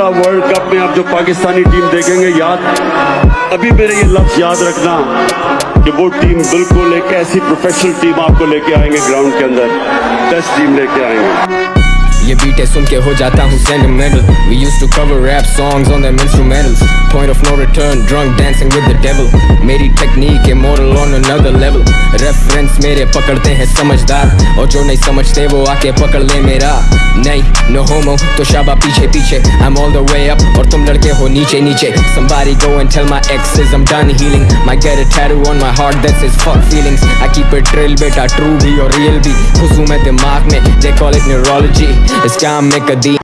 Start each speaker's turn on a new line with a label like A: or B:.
A: اگلا world cup میں آپ جو پاکستانی ٹیم دیکھیں گے، یاد، ابھی میرے یہ لفظ یاد رکھنا کہ وہ ٹیم بالکل ایک ایسی پروفیشنل ٹیم آپ کو لے کے آئیں گے گراؤنڈ کے اندر ٹیسٹ ٹیم لے کے آئیں گے۔
B: بیٹے سن کے ہو جاتا ہوں sentimental we used to cover rap songs on them instrumentals point of no return drink dancing with the devil میری ٹیکنیک ہے moral on another level reference میرے پکڑتے ہیں سمجھدار اور جو نہیں سمجھتے وہ آ کے پکڑ لے میرا نہیں نو ہومو تو شابا پیچھے پیچھے آئی ایم آل دا وے اپ اور تم لڑکے ہو نیچے نیچے Somebody go and tell my exes I'm done healing Might get a tattoo on my heart that says fuck feelings I keep it real beta true بھی اور real بھی خصوم ہے دماغ میں They call it neurology اس کام میں کدی